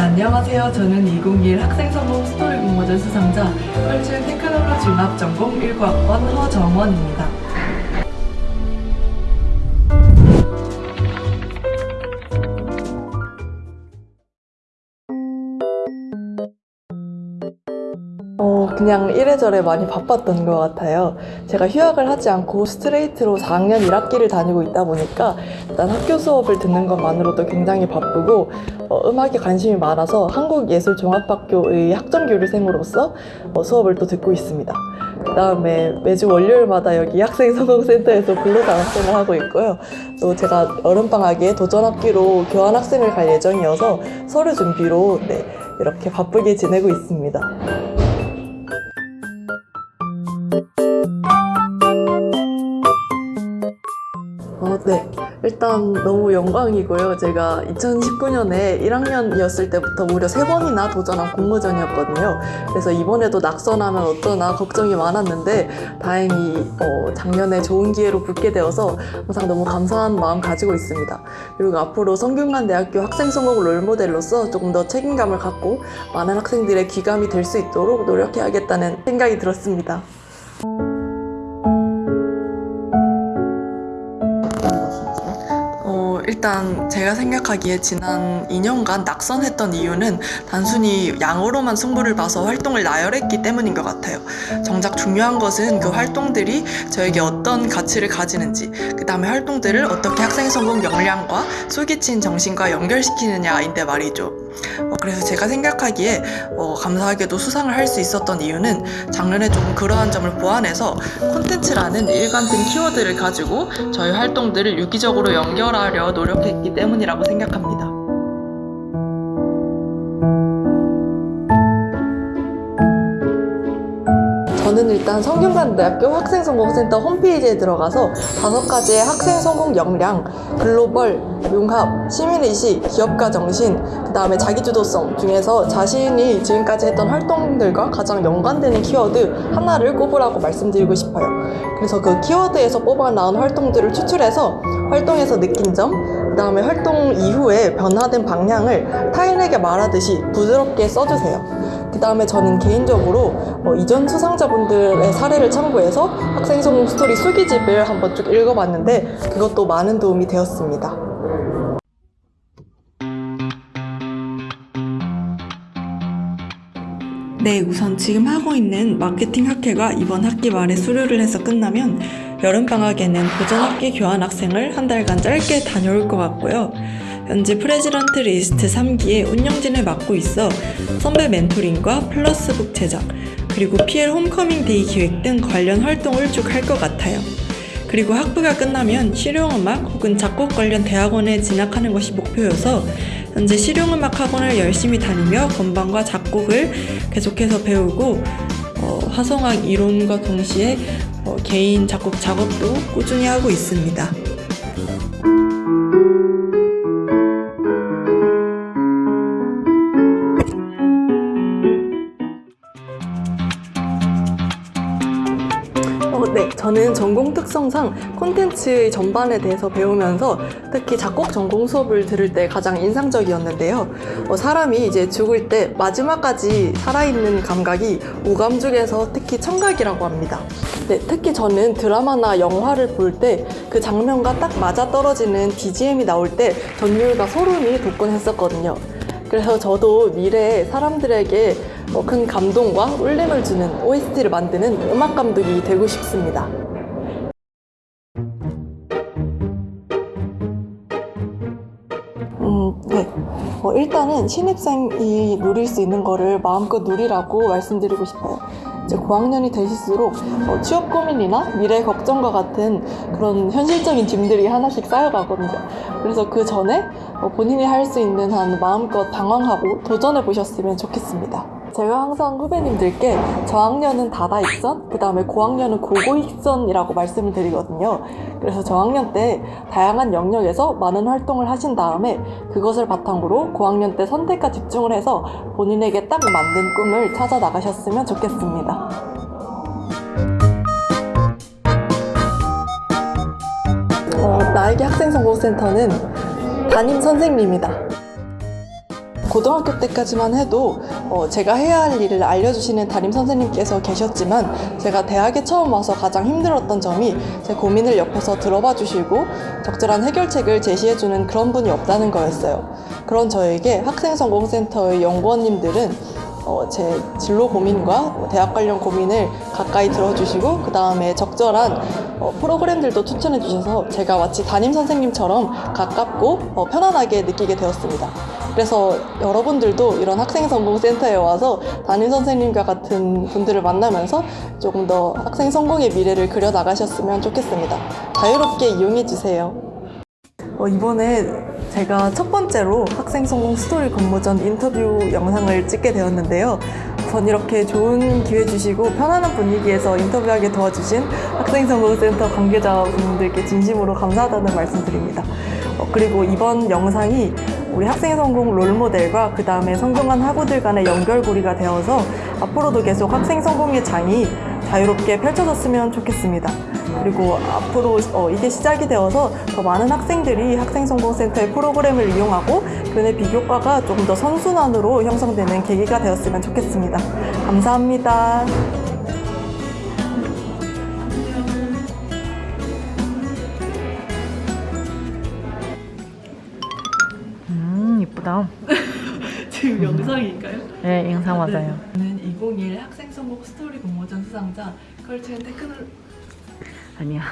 안녕하세요. 저는 2021 학생성공 스토리 공모전 수상자 culture technology 융합 전공 19학번 허정원입니다. 어, 그냥 이래저래 많이 바빴던 것 같아요. 제가 휴학을 하지 않고 스트레이트로 4학년 1학기를 다니고 있다 보니까 일단 학교 수업을 듣는 것만으로도 굉장히 바쁘고 어, 음악에 관심이 많아서 한국예술종합학교의 학점교류생으로서 어, 수업을 또 듣고 있습니다. 그 다음에 매주 월요일마다 여기 학생성공센터에서 근로자 학생을 하고 있고요. 또 제가 여름방학에 도전학기로 교환학생을 갈 예정이어서 서류 준비로 네, 이렇게 바쁘게 지내고 있습니다. 어, 네. 일단 너무 영광이고요. 제가 2019년에 1학년이었을 때부터 무려 세번이나 도전한 공모전이었거든요. 그래서 이번에도 낙선하면 어쩌나 걱정이 많았는데 다행히 어, 작년에 좋은 기회로 붙게 되어서 항상 너무 감사한 마음 가지고 있습니다. 그리고 앞으로 성균관대학교 학생성공 롤모델로서 조금 더 책임감을 갖고 많은 학생들의 귀감이 될 수 있도록 노력해야겠다는 생각이 들었습니다. 일단 제가 생각하기에 지난 2년간 낙선했던 이유는 단순히 양으로만 승부를 봐서 활동을 나열했기 때문인 것 같아요. 정작 중요한 것은 그 활동들이 저에게 어떤 가치를 가지는지, 그 다음에 활동들을 어떻게 학생 성공 역량과 솔깃친 정신과 연결시키느냐인데 말이죠. 어, 그래서 제가 생각하기에 어, 감사하게도 수상을 할 수 있었던 이유는 작년에 조금 그러한 점을 보완해서 콘텐츠라는 일관된 키워드를 가지고 저희 활동들을 유기적으로 연결하려 노력했기 때문이라고 생각합니다. 저는 일단 성균관대학교 학생성공센터 홈페이지에 들어가서 다섯 가지의 학생 성공 역량, 글로벌, 융합, 시민의식, 기업가 정신, 그 다음에 자기주도성 중에서 자신이 지금까지 했던 활동들과 가장 연관되는 키워드 하나를 꼽으라고 말씀드리고 싶어요. 그래서 그 키워드에서 뽑아 나온 활동들을 추출해서 활동에서 느낀 점, 그 다음에 활동 이후에 변화된 방향을 타인에게 말하듯이 부드럽게 써주세요. 그 다음에 저는 개인적으로 어, 이전 수상자분들의 사례를 참고해서 학생 성공 스토리 수기집을 한번 쭉 읽어봤는데 그것도 많은 도움이 되었습니다. 네, 우선 지금 하고 있는 마케팅 학회가 이번 학기 말에 수료를 해서 끝나면 여름방학에는 도전학기 교환학생을 한 달간 짧게 다녀올 것 같고요. 현재 President List 3기의 운영진을 맡고 있어 선배 멘토링과 플러스북 제작, 그리고 PL homecoming day 기획 등 관련 활동을 쭉 할 것 같아요. 그리고 학부가 끝나면 실용음악 혹은 작곡 관련 대학원에 진학하는 것이 목표여서 현재 실용음악 학원을 열심히 다니며 건반과 작곡을 계속해서 배우고 어, 화성학 이론과 동시에 어, 개인 작곡 작업도 꾸준히 하고 있습니다. 네, 저는 전공 특성상 콘텐츠 전반에 대해서 배우면서 특히 작곡 전공 수업을 들을 때 가장 인상적이었는데요. 어, 사람이 이제 죽을 때 마지막까지 살아있는 감각이 오감 중에서 특히 청각이라고 합니다. 네, 특히 저는 드라마나 영화를 볼 때 그 장면과 딱 맞아 떨어지는 BGM이 나올 때 전율과 소름이 돋곤 했었거든요. 그래서 저도 미래에 사람들에게 어, 큰 감동과 울림을 주는 OST를 만드는 음악 감독이 되고 싶습니다. 음, 네. 어, 일단은 신입생이 누릴 수 있는 거를 마음껏 누리라고 말씀드리고 싶어요. 이제 고학년이 되실수록 어, 취업 고민이나 미래 걱정과 같은 그런 현실적인 짐들이 하나씩 쌓여가거든요. 그래서 그 전에 어, 본인이 할 수 있는 한 마음껏 방황하고 도전해 보셨으면 좋겠습니다. 제가 항상 후배님들께 저학년은 다다익선, 그 다음에 고학년은 고고익선이라고 말씀을 드리거든요. 그래서 저학년 때 다양한 영역에서 많은 활동을 하신 다음에 그것을 바탕으로 고학년 때 선택과 집중을 해서 본인에게 딱 맞는 꿈을 찾아 나가셨으면 좋겠습니다. 어, 나에게 학생정보센터는 담임 선생님이다. 고등학교 때까지만 해도 어, 제가 해야 할 일을 알려주시는 담임 선생님께서 계셨지만 제가 대학에 처음 와서 가장 힘들었던 점이 제 고민을 옆에서 들어봐 주시고 적절한 해결책을 제시해주는 그런 분이 없다는 거였어요. 그런 저에게 학생성공센터의 연구원님들은 어, 제 진로 고민과 뭐 대학 관련 고민을 가까이 들어주시고 그 다음에 적절한 어, 프로그램들도 추천해 주셔서 제가 마치 담임 선생님처럼 가깝고 어, 편안하게 느끼게 되었습니다. 그래서 여러분들도 이런 학생성공센터에 와서 담임 선생님과 같은 분들을 만나면서 조금 더 학생 성공의 미래를 그려 나가셨으면 좋겠습니다. 자유롭게 이용해 주세요. 어, 이번에 제가 첫 번째로 학생 성공 스토리 근무전 인터뷰 영상을 찍게 되었는데요. 우선 이렇게 좋은 기회 주시고 편안한 분위기에서 인터뷰하게 도와주신 학생 성공 센터 관계자분들께 진심으로 감사하다는 말씀드립니다. 어, 그리고 이번 영상이 우리 학생 성공 롤모델과 그 다음에 성공한 학우들 간의 연결고리가 되어서 앞으로도 계속 학생 성공의 장이 자유롭게 펼쳐졌으면 좋겠습니다. 그리고 앞으로 어, 이게 시작이 되어서 더 많은 학생들이 학생성공센터의 프로그램을 이용하고 교내 비교과가 조금 더 선순환으로 형성되는 계기가 되었으면 좋겠습니다. 감사합니다. 음 이쁘다. 지금 영상인가요? 네 영상 맞아요. 저는 2021 학생성공 스토리 공모전 수상자 culture and technol 아니야.